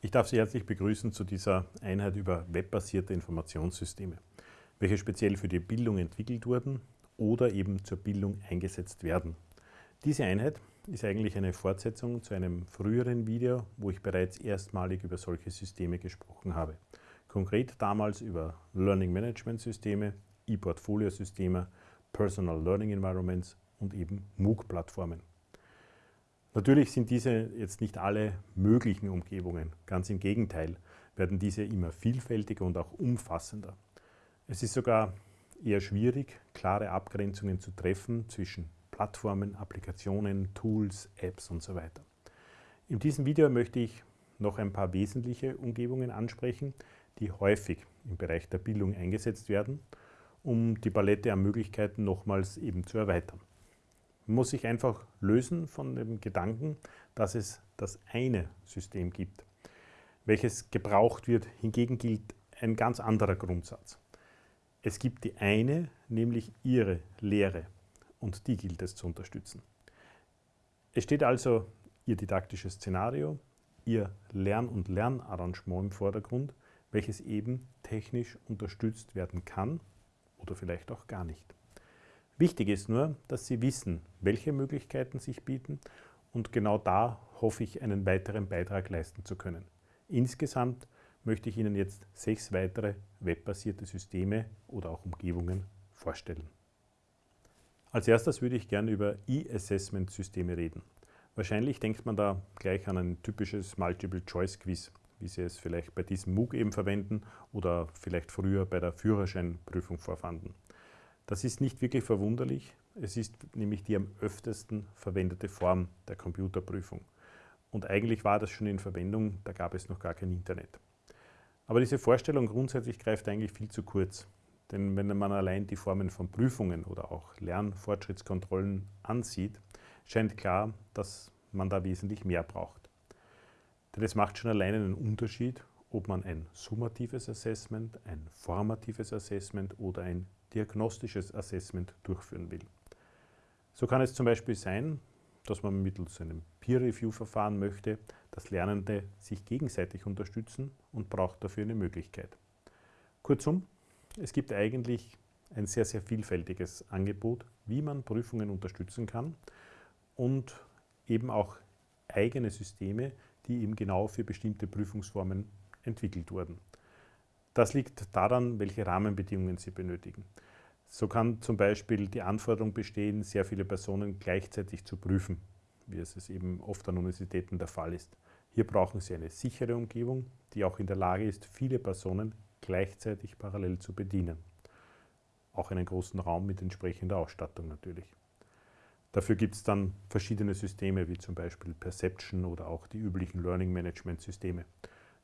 Ich darf Sie herzlich begrüßen zu dieser Einheit über webbasierte Informationssysteme, welche speziell für die Bildung entwickelt wurden oder eben zur Bildung eingesetzt werden. Diese Einheit ist eigentlich eine Fortsetzung zu einem früheren Video, wo ich bereits erstmalig über solche Systeme gesprochen habe. Konkret damals über Learning Management Systeme, E-Portfolio-Systeme, Personal Learning Environments und eben MOOC-Plattformen. Natürlich sind diese jetzt nicht alle möglichen Umgebungen. Ganz im Gegenteil werden diese immer vielfältiger und auch umfassender. Es ist sogar eher schwierig, klare Abgrenzungen zu treffen zwischen Plattformen, Applikationen, Tools, Apps und so weiter. In diesem Video möchte ich noch ein paar wesentliche Umgebungen ansprechen, die häufig im Bereich der Bildung eingesetzt werden, um die Palette an Möglichkeiten nochmals eben zu erweitern. Muss sich einfach lösen von dem Gedanken, dass es das eine System gibt, welches gebraucht wird. Hingegen gilt ein ganz anderer Grundsatz. Es gibt die eine, nämlich ihre Lehre und die gilt es zu unterstützen. Es steht also Ihr didaktisches Szenario, Ihr Lern- und Lernarrangement im Vordergrund, welches eben technisch unterstützt werden kann oder vielleicht auch gar nicht. Wichtig ist nur, dass Sie wissen, welche Möglichkeiten sich bieten und genau da hoffe ich, einen weiteren Beitrag leisten zu können. Insgesamt möchte ich Ihnen jetzt sechs weitere webbasierte Systeme oder auch Umgebungen vorstellen. Als erstes würde ich gerne über E-Assessment-Systeme reden. Wahrscheinlich denkt man da gleich an ein typisches Multiple-Choice-Quiz, wie Sie es vielleicht bei diesem MOOC eben verwenden oder vielleicht früher bei der Führerscheinprüfung vorfanden. Das ist nicht wirklich verwunderlich. Es ist nämlich die am öftesten verwendete Form der Computerprüfung. Und eigentlich war das schon in Verwendung, da gab es noch gar kein Internet. Aber diese Vorstellung grundsätzlich greift eigentlich viel zu kurz. Denn wenn man allein die Formen von Prüfungen oder auch Lernfortschrittskontrollen ansieht, scheint klar, dass man da wesentlich mehr braucht. Denn es macht schon allein einen Unterschied, ob man ein summatives Assessment, ein formatives Assessment oder ein diagnostisches Assessment durchführen will. So kann es zum Beispiel sein, dass man mittels einem Peer-Review-Verfahren möchte, dass Lernende sich gegenseitig unterstützen und braucht dafür eine Möglichkeit. Kurzum, es gibt eigentlich ein sehr, sehr vielfältiges Angebot, wie man Prüfungen unterstützen kann und eben auch eigene Systeme, die eben genau für bestimmte Prüfungsformen entwickelt wurden. Das liegt daran, welche Rahmenbedingungen Sie benötigen. So kann zum Beispiel die Anforderung bestehen, sehr viele Personen gleichzeitig zu prüfen, wie es eben oft an Universitäten der Fall ist. Hier brauchen Sie eine sichere Umgebung, die auch in der Lage ist, viele Personen gleichzeitig parallel zu bedienen. Auch einen großen Raum mit entsprechender Ausstattung natürlich. Dafür gibt es dann verschiedene Systeme, wie zum Beispiel Perception oder auch die üblichen Learning Management Systeme.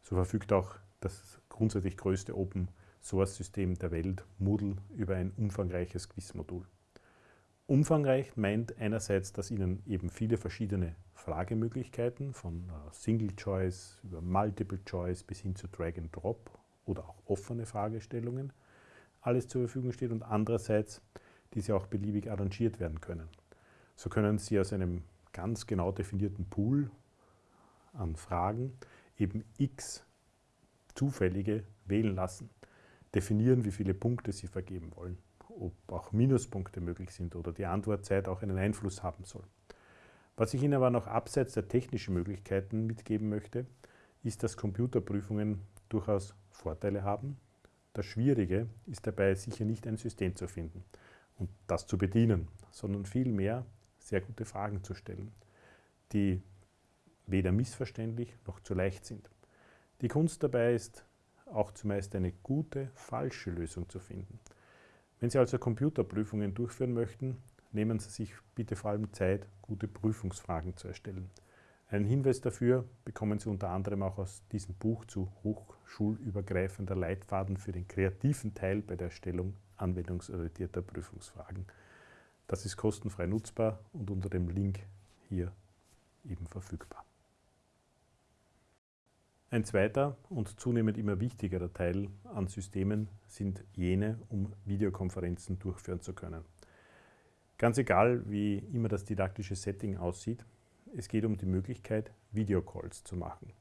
So verfügt auch das grundsätzlich größte Open Source System der Welt, Moodle, über ein umfangreiches Quizmodul. Umfangreich meint einerseits, dass Ihnen eben viele verschiedene Fragemöglichkeiten von äh, Single Choice über Multiple Choice bis hin zu Drag and Drop oder auch offene Fragestellungen alles zur Verfügung steht und andererseits diese auch beliebig arrangiert werden können. So können Sie aus einem ganz genau definierten Pool an Fragen eben x zufällige wählen lassen, definieren, wie viele Punkte Sie vergeben wollen, ob auch Minuspunkte möglich sind oder die Antwortzeit auch einen Einfluss haben soll. Was ich Ihnen aber noch abseits der technischen Möglichkeiten mitgeben möchte, ist, dass Computerprüfungen durchaus Vorteile haben. Das Schwierige ist dabei sicher nicht ein System zu finden und das zu bedienen, sondern vielmehr sehr gute Fragen zu stellen, die weder missverständlich noch zu leicht sind. Die Kunst dabei ist, auch zumeist eine gute, falsche Lösung zu finden. Wenn Sie also Computerprüfungen durchführen möchten, nehmen Sie sich bitte vor allem Zeit, gute Prüfungsfragen zu erstellen. Einen Hinweis dafür bekommen Sie unter anderem auch aus diesem Buch zu hochschulübergreifender Leitfaden für den kreativen Teil bei der Erstellung anwendungsorientierter Prüfungsfragen. Das ist kostenfrei nutzbar und unter dem Link hier eben verfügbar. Ein zweiter und zunehmend immer wichtigerer Teil an Systemen sind jene, um Videokonferenzen durchführen zu können. Ganz egal, wie immer das didaktische Setting aussieht, es geht um die Möglichkeit, Videocalls zu machen,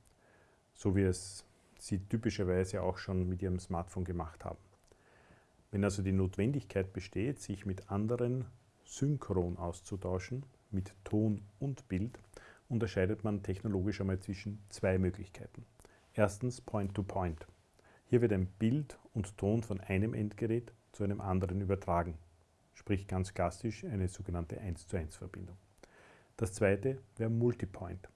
so wie es Sie typischerweise auch schon mit Ihrem Smartphone gemacht haben. Wenn also die Notwendigkeit besteht, sich mit anderen synchron auszutauschen, mit Ton und Bild, unterscheidet man technologisch einmal zwischen zwei Möglichkeiten. Erstens Point-to-Point. -Point. Hier wird ein Bild und Ton von einem Endgerät zu einem anderen übertragen, sprich ganz klassisch eine sogenannte 1 zu 1 Verbindung. Das zweite wäre Multipoint.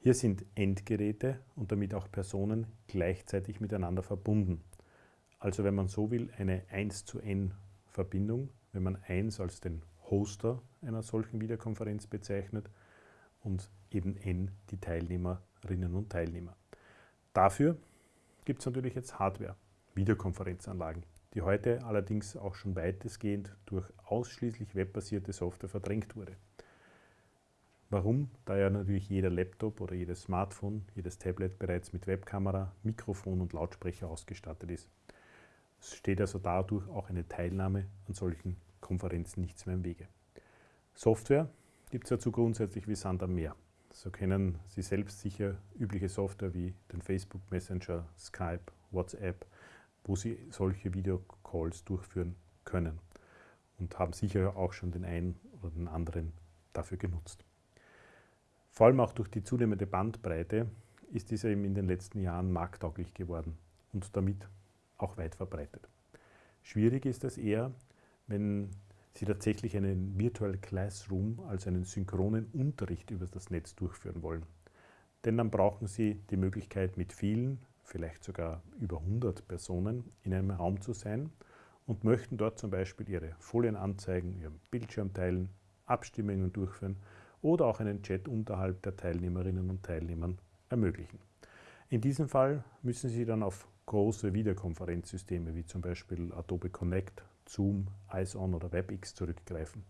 Hier sind Endgeräte und damit auch Personen gleichzeitig miteinander verbunden. Also wenn man so will, eine 1 zu N Verbindung, wenn man 1 als den Hoster einer solchen Videokonferenz bezeichnet und eben N die Teilnehmerinnen und Teilnehmer. Dafür gibt es natürlich jetzt Hardware, Videokonferenzanlagen, die heute allerdings auch schon weitestgehend durch ausschließlich webbasierte Software verdrängt wurde. Warum? Da ja natürlich jeder Laptop oder jedes Smartphone, jedes Tablet bereits mit Webkamera, Mikrofon und Lautsprecher ausgestattet ist. Es steht also dadurch auch eine Teilnahme an solchen Konferenzen nichts mehr im Wege. Software gibt es dazu grundsätzlich wie Sand am Meer. So kennen Sie selbst sicher übliche Software wie den Facebook Messenger, Skype, WhatsApp, wo Sie solche Videocalls durchführen können und haben sicher auch schon den einen oder den anderen dafür genutzt. Vor allem auch durch die zunehmende Bandbreite ist dieser eben in den letzten Jahren markttauglich geworden und damit auch weit verbreitet. Schwierig ist es eher, wenn Sie tatsächlich einen Virtual Classroom, also einen synchronen Unterricht über das Netz durchführen wollen. Denn dann brauchen Sie die Möglichkeit, mit vielen, vielleicht sogar über 100 Personen in einem Raum zu sein und möchten dort zum Beispiel Ihre Folien anzeigen, Ihren Bildschirm teilen, Abstimmungen durchführen oder auch einen Chat unterhalb der Teilnehmerinnen und Teilnehmern ermöglichen. In diesem Fall müssen Sie dann auf große Videokonferenzsysteme wie zum Beispiel Adobe Connect, Zoom, IceOn oder WebEx zurückgreifen.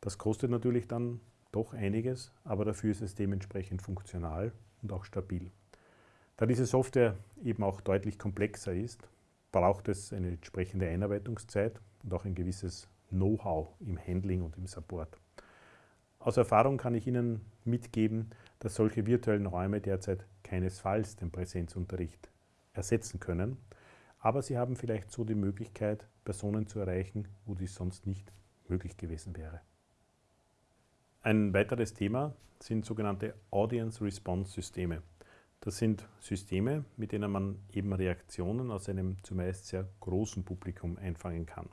Das kostet natürlich dann doch einiges, aber dafür ist es dementsprechend funktional und auch stabil. Da diese Software eben auch deutlich komplexer ist, braucht es eine entsprechende Einarbeitungszeit und auch ein gewisses Know-how im Handling und im Support. Aus Erfahrung kann ich Ihnen mitgeben, dass solche virtuellen Räume derzeit keinesfalls den Präsenzunterricht ersetzen können, aber sie haben vielleicht so die Möglichkeit, Personen zu erreichen, wo dies sonst nicht möglich gewesen wäre. Ein weiteres Thema sind sogenannte Audience Response Systeme. Das sind Systeme, mit denen man eben Reaktionen aus einem zumeist sehr großen Publikum einfangen kann.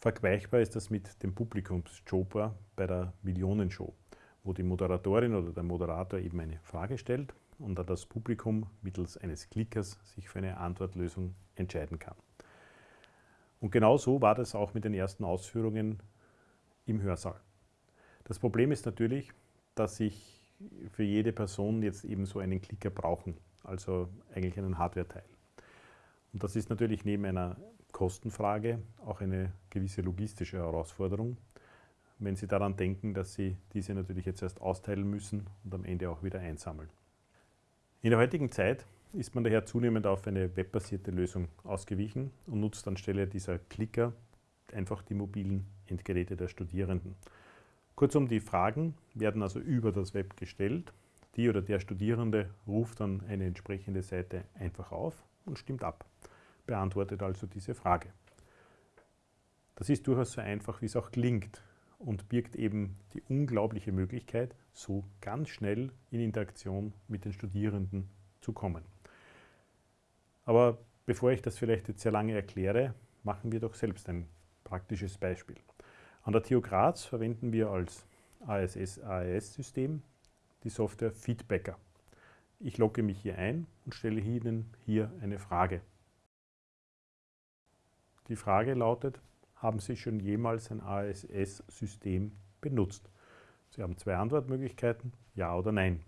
Vergleichbar ist das mit dem Publikumsjoker bei der Millionenshow, wo die Moderatorin oder der Moderator eben eine Frage stellt und da das Publikum mittels eines Klickers sich für eine Antwortlösung entscheiden kann. Und genau so war das auch mit den ersten Ausführungen im Hörsaal. Das Problem ist natürlich, dass ich für jede Person jetzt eben so einen Klicker brauchen, also eigentlich einen Hardware-Teil. Und das ist natürlich neben einer Kostenfrage auch eine gewisse logistische Herausforderung, wenn Sie daran denken, dass Sie diese natürlich jetzt erst austeilen müssen und am Ende auch wieder einsammeln. In der heutigen Zeit ist man daher zunehmend auf eine webbasierte Lösung ausgewichen und nutzt anstelle dieser Klicker einfach die mobilen Endgeräte der Studierenden. Kurzum, die Fragen werden also über das Web gestellt. Die oder der Studierende ruft dann eine entsprechende Seite einfach auf und stimmt ab, beantwortet also diese Frage. Das ist durchaus so einfach, wie es auch klingt und birgt eben die unglaubliche Möglichkeit, so ganz schnell in Interaktion mit den Studierenden zu kommen. Aber bevor ich das vielleicht jetzt sehr lange erkläre, machen wir doch selbst ein praktisches Beispiel. An der TU Graz verwenden wir als ASS-AES-System die Software Feedbacker. Ich logge mich hier ein und stelle Ihnen hier eine Frage. Die Frage lautet, haben Sie schon jemals ein ASS-System benutzt? Sie haben zwei Antwortmöglichkeiten, Ja oder Nein.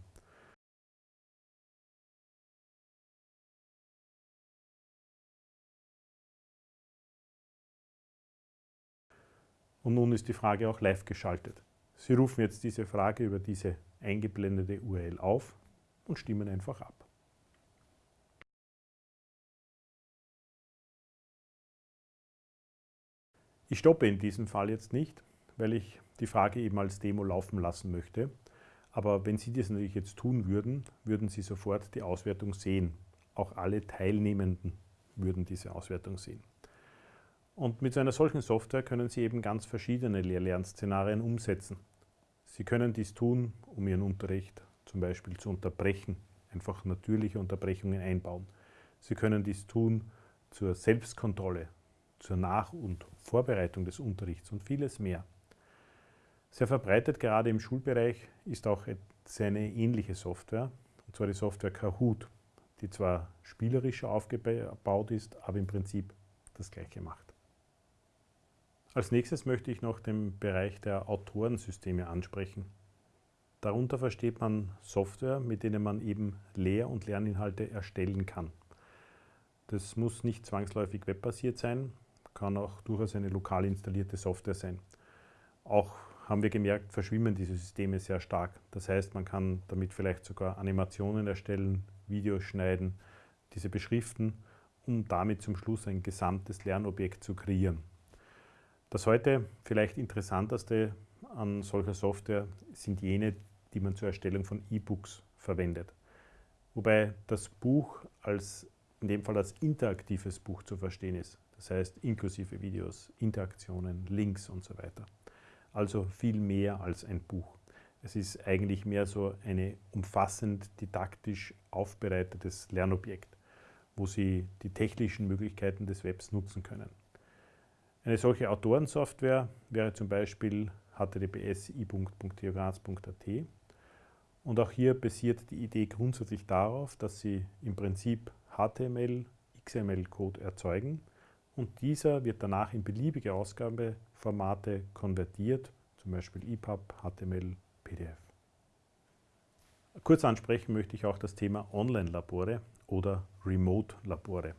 Und nun ist die Frage auch live geschaltet. Sie rufen jetzt diese Frage über diese eingeblendete URL auf und stimmen einfach ab. Ich stoppe in diesem Fall jetzt nicht, weil ich die Frage eben als Demo laufen lassen möchte. Aber wenn Sie das natürlich jetzt tun würden, würden Sie sofort die Auswertung sehen. Auch alle Teilnehmenden würden diese Auswertung sehen. Und mit so einer solchen Software können Sie eben ganz verschiedene Lehr-Lern-Szenarien umsetzen. Sie können dies tun, um Ihren Unterricht zum Beispiel zu unterbrechen, einfach natürliche Unterbrechungen einbauen. Sie können dies tun zur Selbstkontrolle, zur Nach- und Vorbereitung des Unterrichts und vieles mehr. Sehr verbreitet gerade im Schulbereich ist auch eine ähnliche Software, und zwar die Software Kahoot, die zwar spielerischer aufgebaut ist, aber im Prinzip das gleiche macht. Als nächstes möchte ich noch den Bereich der Autorensysteme ansprechen. Darunter versteht man Software, mit denen man eben Lehr- und Lerninhalte erstellen kann. Das muss nicht zwangsläufig webbasiert sein, kann auch durchaus eine lokal installierte Software sein. Auch haben wir gemerkt, verschwimmen diese Systeme sehr stark. Das heißt, man kann damit vielleicht sogar Animationen erstellen, Videos schneiden, diese beschriften, um damit zum Schluss ein gesamtes Lernobjekt zu kreieren. Das heute vielleicht interessanteste an solcher Software sind jene, die man zur Erstellung von E-Books verwendet. Wobei das Buch als, in dem Fall als interaktives Buch zu verstehen ist. Das heißt inklusive Videos, Interaktionen, Links und so weiter. Also viel mehr als ein Buch. Es ist eigentlich mehr so ein umfassend didaktisch aufbereitetes Lernobjekt, wo Sie die technischen Möglichkeiten des Webs nutzen können. Eine solche Autorensoftware wäre zum Beispiel https und auch hier basiert die Idee grundsätzlich darauf, dass Sie im Prinzip HTML, XML-Code erzeugen und dieser wird danach in beliebige Ausgabeformate konvertiert, zum Beispiel EPUB, HTML, PDF. Kurz ansprechen möchte ich auch das Thema Online-Labore oder Remote-Labore.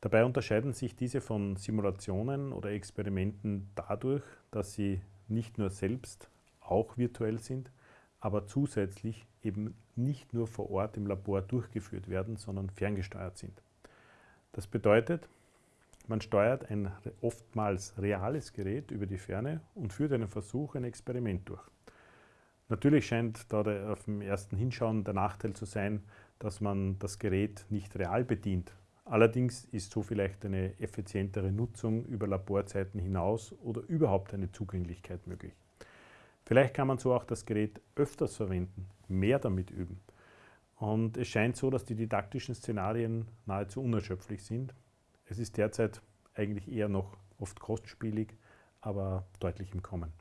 Dabei unterscheiden sich diese von Simulationen oder Experimenten dadurch, dass sie nicht nur selbst auch virtuell sind, aber zusätzlich eben nicht nur vor Ort im Labor durchgeführt werden, sondern ferngesteuert sind. Das bedeutet, man steuert ein oftmals reales Gerät über die Ferne und führt einen Versuch, ein Experiment durch. Natürlich scheint da der, auf dem ersten Hinschauen der Nachteil zu sein, dass man das Gerät nicht real bedient. Allerdings ist so vielleicht eine effizientere Nutzung über Laborzeiten hinaus oder überhaupt eine Zugänglichkeit möglich. Vielleicht kann man so auch das Gerät öfters verwenden, mehr damit üben. Und es scheint so, dass die didaktischen Szenarien nahezu unerschöpflich sind es ist derzeit eigentlich eher noch oft kostspielig, aber deutlich im Kommen.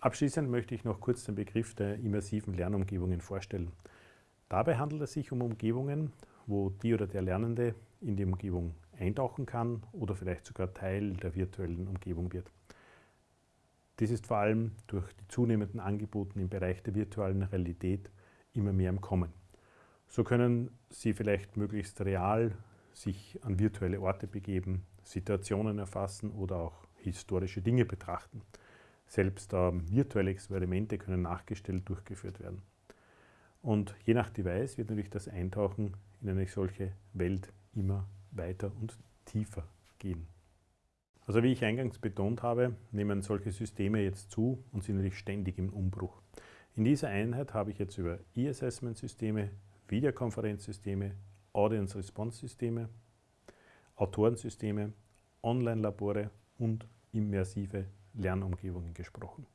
Abschließend möchte ich noch kurz den Begriff der immersiven Lernumgebungen vorstellen. Dabei handelt es sich um Umgebungen, wo die oder der Lernende in die Umgebung eintauchen kann oder vielleicht sogar Teil der virtuellen Umgebung wird. Dies ist vor allem durch die zunehmenden Angebote im Bereich der virtuellen Realität immer mehr im Kommen. So können Sie vielleicht möglichst real sich an virtuelle Orte begeben, Situationen erfassen oder auch historische Dinge betrachten. Selbst ähm, virtuelle Experimente können nachgestellt durchgeführt werden. Und je nach Device wird natürlich das Eintauchen in eine solche Welt immer weiter und tiefer gehen. Also wie ich eingangs betont habe, nehmen solche Systeme jetzt zu und sind natürlich ständig im Umbruch. In dieser Einheit habe ich jetzt über E-Assessment-Systeme, Videokonferenzsysteme Audience-Response-Systeme, Autorensysteme, Online-Labore und immersive Lernumgebungen gesprochen.